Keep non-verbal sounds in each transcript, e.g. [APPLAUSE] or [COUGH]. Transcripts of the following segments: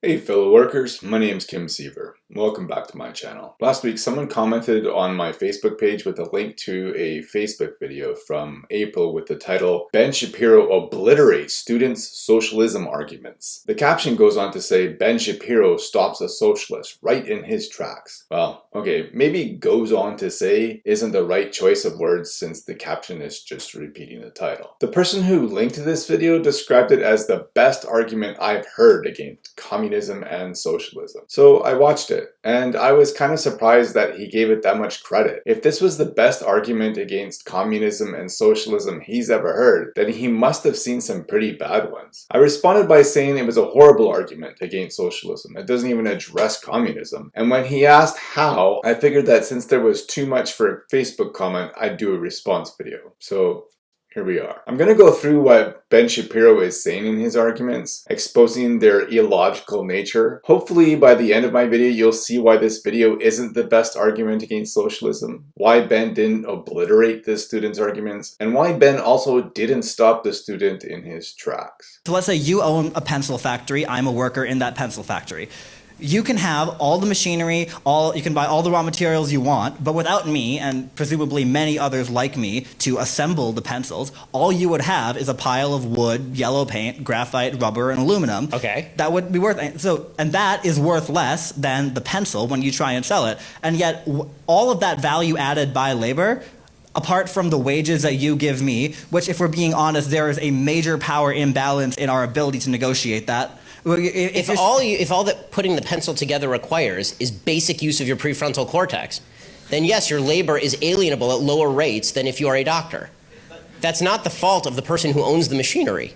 Hey fellow workers, my name is Kim Siever. Welcome back to my channel. Last week someone commented on my Facebook page with a link to a Facebook video from April with the title Ben Shapiro obliterates students' socialism arguments. The caption goes on to say Ben Shapiro stops a socialist right in his tracks. Well, okay, maybe goes on to say isn't the right choice of words since the caption is just repeating the title. The person who linked this video described it as the best argument I've heard against communism and socialism. So I watched it and I was kind of surprised that he gave it that much credit. If this was the best argument against communism and socialism he's ever heard, then he must have seen some pretty bad ones. I responded by saying it was a horrible argument against socialism. It doesn't even address communism. And when he asked how, I figured that since there was too much for a Facebook comment, I'd do a response video. So here we are. I'm going to go through what Ben Shapiro is saying in his arguments, exposing their illogical nature. Hopefully by the end of my video you'll see why this video isn't the best argument against socialism, why Ben didn't obliterate the student's arguments, and why Ben also didn't stop the student in his tracks. So let's say you own a pencil factory, I'm a worker in that pencil factory you can have all the machinery, all you can buy all the raw materials you want, but without me and presumably many others like me to assemble the pencils, all you would have is a pile of wood, yellow paint, graphite, rubber, and aluminum. Okay. That would be worth so and that is worth less than the pencil when you try and sell it. And yet all of that value added by labor apart from the wages that you give me, which if we're being honest, there is a major power imbalance in our ability to negotiate that if, if all you, if all that putting the pencil together requires is basic use of your prefrontal cortex, then yes, your labor is alienable at lower rates than if you are a doctor. That's not the fault of the person who owns the machinery.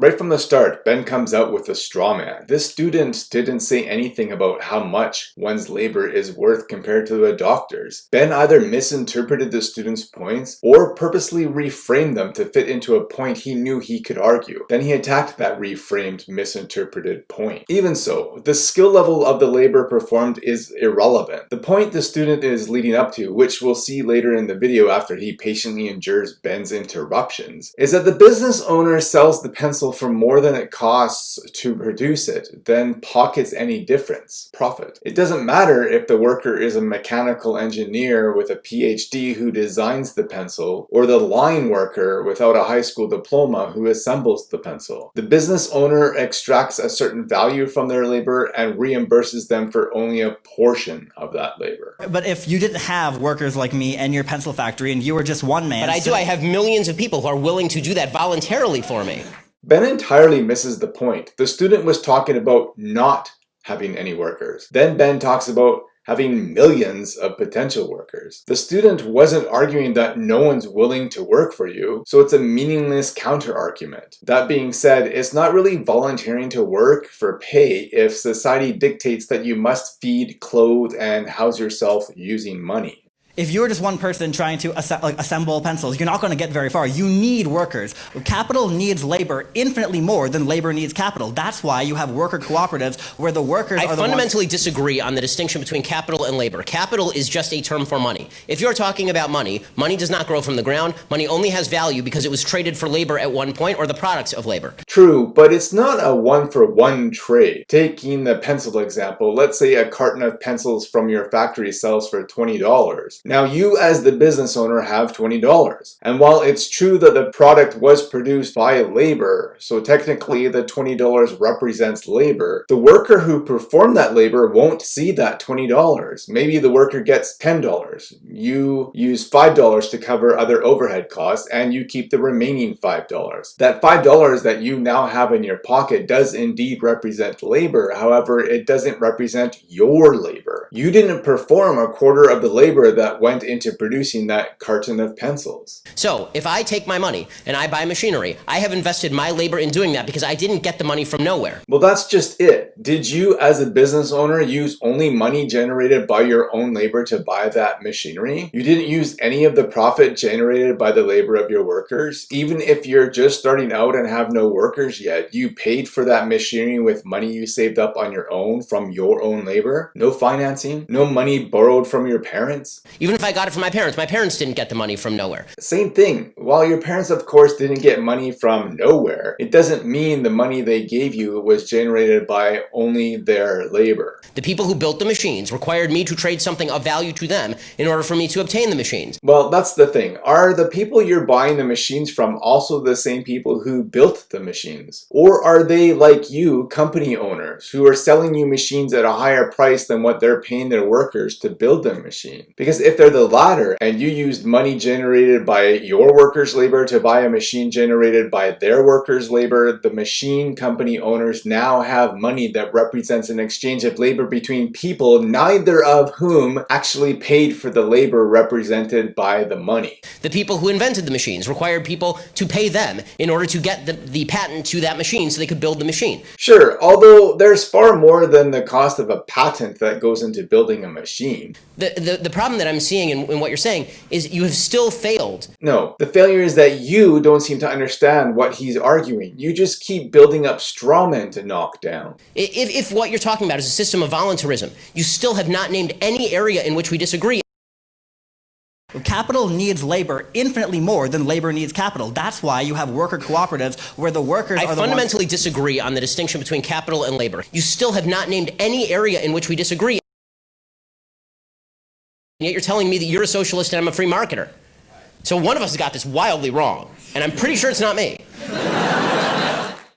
Right from the start, Ben comes out with a straw man. This student didn't say anything about how much one's labor is worth compared to a doctor's. Ben either misinterpreted the student's points or purposely reframed them to fit into a point he knew he could argue. Then he attacked that reframed, misinterpreted point. Even so, the skill level of the labor performed is irrelevant. The point the student is leading up to, which we'll see later in the video after he patiently endures Ben's interruptions, is that the business owner sells the pencil for more than it costs to produce it, then pockets any difference, profit. It doesn't matter if the worker is a mechanical engineer with a PhD who designs the pencil, or the line worker without a high school diploma who assembles the pencil. The business owner extracts a certain value from their labor and reimburses them for only a portion of that labor. But if you didn't have workers like me and your pencil factory and you were just one man... But I do, I have millions of people who are willing to do that voluntarily for me. Ben entirely misses the point. The student was talking about not having any workers. Then Ben talks about having millions of potential workers. The student wasn't arguing that no one's willing to work for you, so it's a meaningless counter-argument. That being said, it's not really volunteering to work for pay if society dictates that you must feed, clothe, and house yourself using money. If you're just one person trying to asse like, assemble pencils, you're not going to get very far. You need workers. Capital needs labor infinitely more than labor needs capital. That's why you have worker cooperatives where the workers I are the fundamentally disagree on the distinction between capital and labor. Capital is just a term for money. If you're talking about money, money does not grow from the ground. Money only has value because it was traded for labor at one point or the products of labor. True, but it's not a one-for-one -one trade. Taking the pencil example, let's say a carton of pencils from your factory sells for $20. Now you as the business owner have $20. And while it's true that the product was produced by labor, so technically the $20 represents labor, the worker who performed that labor won't see that $20. Maybe the worker gets $10. You use $5 to cover other overhead costs and you keep the remaining $5. That $5 that you now have in your pocket does indeed represent labor, however it doesn't represent your labor. You didn't perform a quarter of the labor that went into producing that carton of pencils. So if I take my money and I buy machinery, I have invested my labor in doing that because I didn't get the money from nowhere. Well, that's just it. Did you as a business owner use only money generated by your own labor to buy that machinery? You didn't use any of the profit generated by the labor of your workers? Even if you're just starting out and have no workers yet, you paid for that machinery with money you saved up on your own from your own labor? No financing financing? No money borrowed from your parents? Even if I got it from my parents, my parents didn't get the money from nowhere. Same thing. While your parents, of course, didn't get money from nowhere, it doesn't mean the money they gave you was generated by only their labor. The people who built the machines required me to trade something of value to them in order for me to obtain the machines. Well, that's the thing. Are the people you're buying the machines from also the same people who built the machines? Or are they like you, company owners, who are selling you machines at a higher price than what they're paying their workers to build the machine? Because if they're the latter and you used money generated by your workers' labor to buy a machine generated by their workers' labor, the machine company owners now have money that represents an exchange of labor between people, neither of whom actually paid for the labor represented by the money. The people who invented the machines required people to pay them in order to get the, the patent to that machine so they could build the machine. Sure, although there's far more than the cost of a patent that goes into building a machine. The, the, the problem that I'm seeing in, in what you're saying is you have still failed. No, the failure is that you don't seem to understand what he's arguing. You just keep building up straw men to knock down. If, if what you're talking about is a system of voluntarism, you still have not named any area in which we disagree. Capital needs labor infinitely more than labor needs capital. That's why you have worker cooperatives where the workers I are the fundamentally disagree on the distinction between capital and labor. You still have not named any area in which we disagree. And yet you're telling me that you're a socialist and I'm a free marketer. So one of us has got this wildly wrong, and I'm pretty sure it's not me.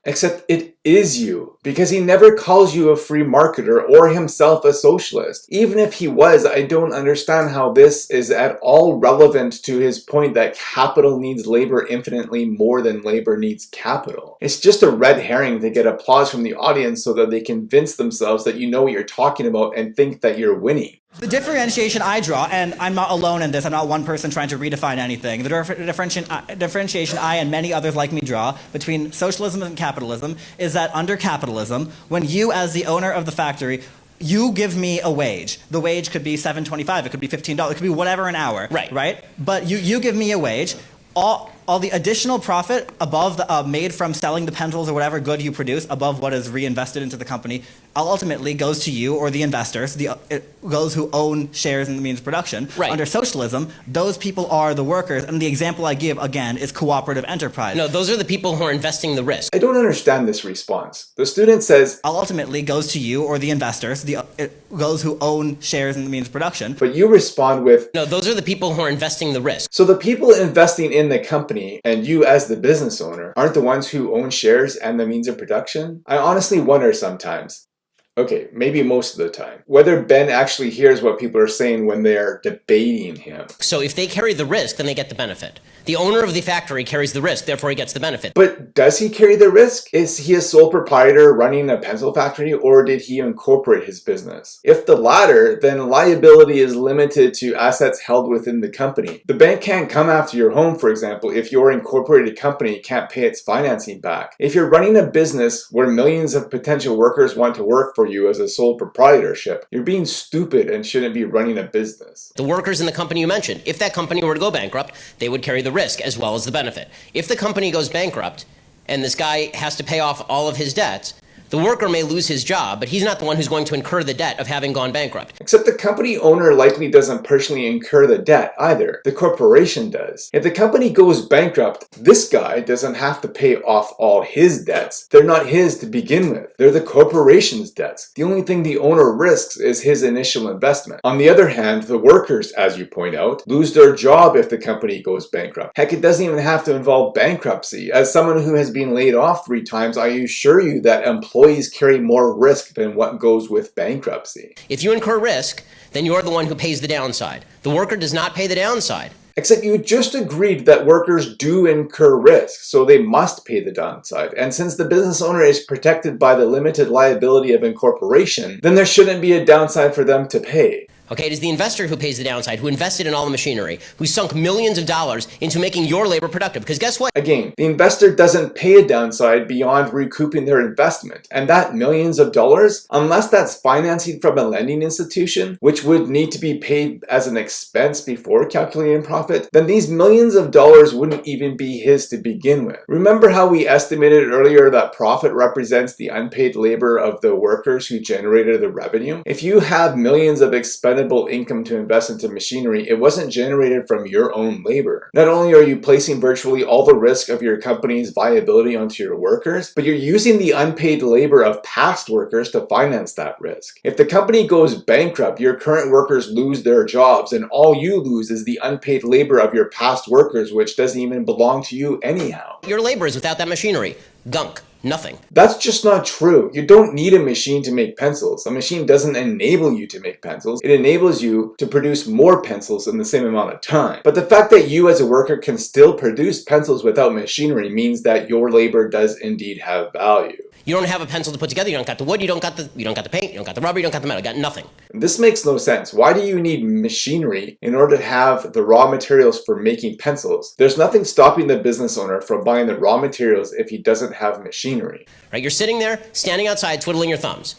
Except it is you, because he never calls you a free marketer or himself a socialist. Even if he was, I don't understand how this is at all relevant to his point that capital needs labor infinitely more than labor needs capital. It's just a red herring to get applause from the audience so that they convince themselves that you know what you're talking about and think that you're winning. The differentiation I draw, and I'm not alone in this, I'm not one person trying to redefine anything, the uh, differentiation I and many others like me draw between socialism and capitalism is that under capitalism, when you as the owner of the factory you give me a wage. The wage could be seven twenty-five. It could be fifteen dollars. It could be whatever an hour. Right. Right. But you you give me a wage. All all the additional profit above the uh, made from selling the pencils or whatever good you produce above what is reinvested into the company ultimately goes to you or the investors, the, uh, those who own shares in the means of production. Right. Under socialism, those people are the workers, and the example I give, again, is cooperative enterprise. No, those are the people who are investing the risk. I don't understand this response. The student says, ultimately goes to you or the investors, the, uh, those who own shares in the means of production. But you respond with, No, those are the people who are investing the risk. So the people investing in the company and you as the business owner aren't the ones who own shares and the means of production? I honestly wonder sometimes. Okay, maybe most of the time. Whether Ben actually hears what people are saying when they're debating him. So if they carry the risk, then they get the benefit. The owner of the factory carries the risk, therefore he gets the benefit. But does he carry the risk? Is he a sole proprietor running a pencil factory or did he incorporate his business? If the latter, then liability is limited to assets held within the company. The bank can't come after your home, for example, if your incorporated company can't pay its financing back. If you're running a business where millions of potential workers want to work for you as a sole proprietorship, you're being stupid and shouldn't be running a business. The workers in the company you mentioned, if that company were to go bankrupt, they would carry the risk as well as the benefit. If the company goes bankrupt and this guy has to pay off all of his debts, the worker may lose his job, but he's not the one who's going to incur the debt of having gone bankrupt. Except the company owner likely doesn't personally incur the debt either. The corporation does. If the company goes bankrupt, this guy doesn't have to pay off all his debts. They're not his to begin with. They're the corporation's debts. The only thing the owner risks is his initial investment. On the other hand, the workers, as you point out, lose their job if the company goes bankrupt. Heck, it doesn't even have to involve bankruptcy. As someone who has been laid off three times, I assure you that employees employees carry more risk than what goes with bankruptcy. If you incur risk, then you're the one who pays the downside. The worker does not pay the downside. Except you just agreed that workers do incur risk, so they must pay the downside. And since the business owner is protected by the limited liability of incorporation, then there shouldn't be a downside for them to pay. Okay, it is the investor who pays the downside, who invested in all the machinery, who sunk millions of dollars into making your labor productive. Because guess what? Again, the investor doesn't pay a downside beyond recouping their investment. And that millions of dollars, unless that's financing from a lending institution, which would need to be paid as an expense before calculating profit, then these millions of dollars wouldn't even be his to begin with. Remember how we estimated earlier that profit represents the unpaid labor of the workers who generated the revenue? If you have millions of expenses income to invest into machinery, it wasn't generated from your own labor. Not only are you placing virtually all the risk of your company's viability onto your workers, but you're using the unpaid labor of past workers to finance that risk. If the company goes bankrupt, your current workers lose their jobs and all you lose is the unpaid labor of your past workers, which doesn't even belong to you anyhow. Your labor is without that machinery. Gunk. Nothing. That's just not true. You don't need a machine to make pencils. A machine doesn't enable you to make pencils. It enables you to produce more pencils in the same amount of time. But the fact that you as a worker can still produce pencils without machinery means that your labor does indeed have value. You don't have a pencil to put together. You don't got the wood. You don't got the you don't got the paint. You don't got the rubber. You don't got the metal. You got nothing. This makes no sense. Why do you need machinery in order to have the raw materials for making pencils? There's nothing stopping the business owner from buying the raw materials if he doesn't have machinery. Right? You're sitting there, standing outside, twiddling your thumbs.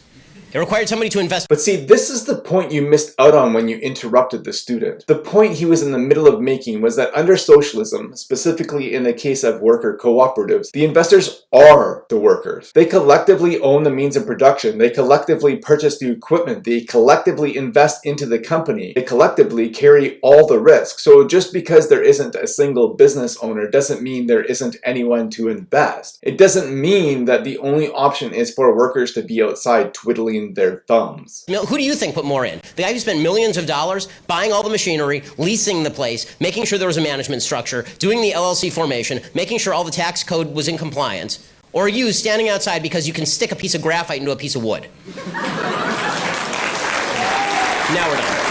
It required somebody to invest. But see, this is the point you missed out on when you interrupted the student. The point he was in the middle of making was that under socialism, specifically in the case of worker cooperatives, the investors are the workers. They collectively own the means of production. They collectively purchase the equipment. They collectively invest into the company. They collectively carry all the risk. So just because there isn't a single business owner doesn't mean there isn't anyone to invest. It doesn't mean that the only option is for workers to be outside twiddling their thumbs. Who do you think put more in? The guy who spent millions of dollars buying all the machinery, leasing the place, making sure there was a management structure, doing the LLC formation, making sure all the tax code was in compliance, or you standing outside because you can stick a piece of graphite into a piece of wood? [LAUGHS] now we're done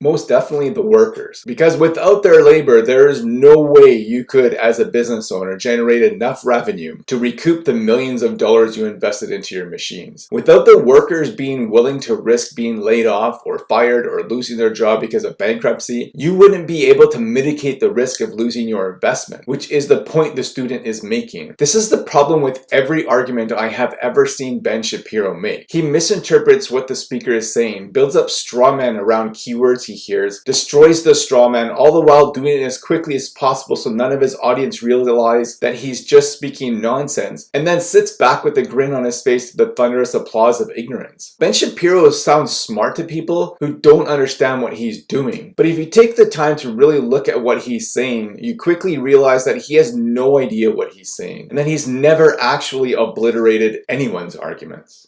most definitely the workers. Because without their labor, there is no way you could, as a business owner, generate enough revenue to recoup the millions of dollars you invested into your machines. Without the workers being willing to risk being laid off or fired or losing their job because of bankruptcy, you wouldn't be able to mitigate the risk of losing your investment, which is the point the student is making. This is the problem with every argument I have ever seen Ben Shapiro make. He misinterprets what the speaker is saying, builds up straw men around keywords he hears, destroys the straw man, all the while doing it as quickly as possible so none of his audience realize that he's just speaking nonsense, and then sits back with a grin on his face to the thunderous applause of ignorance. Ben Shapiro sounds smart to people who don't understand what he's doing, but if you take the time to really look at what he's saying, you quickly realize that he has no idea what he's saying, and that he's never actually obliterated anyone's arguments.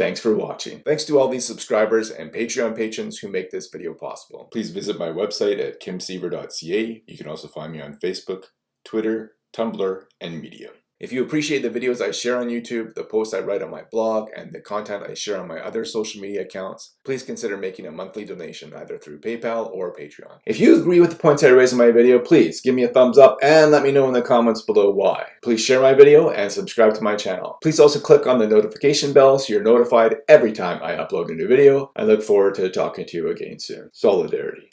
Thanks for watching. Thanks to all these subscribers and Patreon patrons who make this video possible. Please visit my website at kimsiever.ca. You can also find me on Facebook, Twitter, Tumblr, and Medium. If you appreciate the videos I share on YouTube, the posts I write on my blog, and the content I share on my other social media accounts, please consider making a monthly donation either through PayPal or Patreon. If you agree with the points I raise in my video, please give me a thumbs up and let me know in the comments below why. Please share my video and subscribe to my channel. Please also click on the notification bell so you're notified every time I upload a new video. I look forward to talking to you again soon. Solidarity.